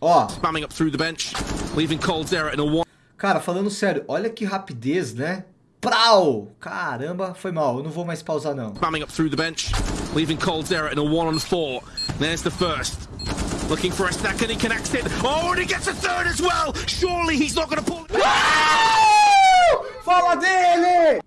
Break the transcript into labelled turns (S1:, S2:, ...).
S1: Ó.
S2: Spamming up through the bench, leaving Caldera in a one.
S1: Cara, falando sério, olha que rapidez, né? Prau! Caramba, foi mal. Eu não vou mais pausar, não.
S2: Spamming up through the bench, leaving Caldera in a one on four. There's the first. Looking for a second, he connects it. Oh, and he gets a third as well! Surely he's not going to pull...
S1: Fala dele!